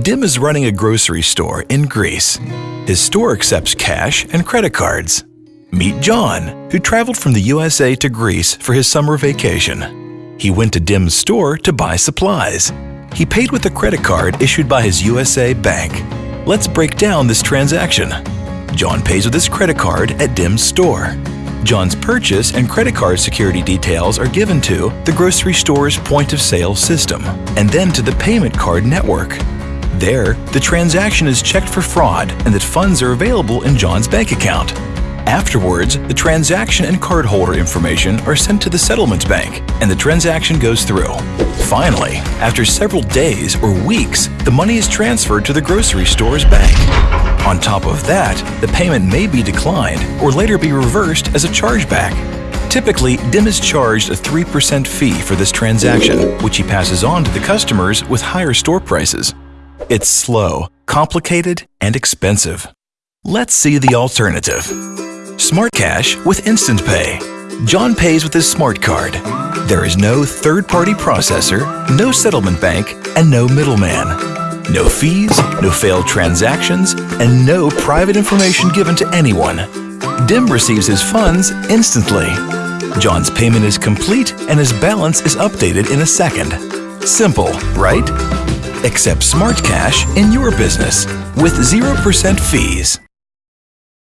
Dim is running a grocery store in Greece. His store accepts cash and credit cards. Meet John, who traveled from the USA to Greece for his summer vacation. He went to Dim's store to buy supplies. He paid with a credit card issued by his USA bank. Let's break down this transaction. John pays with his credit card at Dim's store. John's purchase and credit card security details are given to the grocery store's point of sale system and then to the payment card network. There, the transaction is checked for fraud and that funds are available in John's bank account. Afterwards, the transaction and cardholder information are sent to the settlement bank and the transaction goes through. Finally, after several days or weeks, the money is transferred to the grocery store's bank. On top of that, the payment may be declined or later be reversed as a chargeback. Typically, DIM is charged a 3% fee for this transaction, which he passes on to the customers with higher store prices. It's slow, complicated, and expensive. Let's see the alternative. Smart Cash with Instant Pay. John pays with his smart card. There is no third-party processor, no settlement bank, and no middleman. No fees, no failed transactions, and no private information given to anyone. DIM receives his funds instantly. John's payment is complete and his balance is updated in a second. Simple, right? Accept Smart Cash in your business with 0% fees.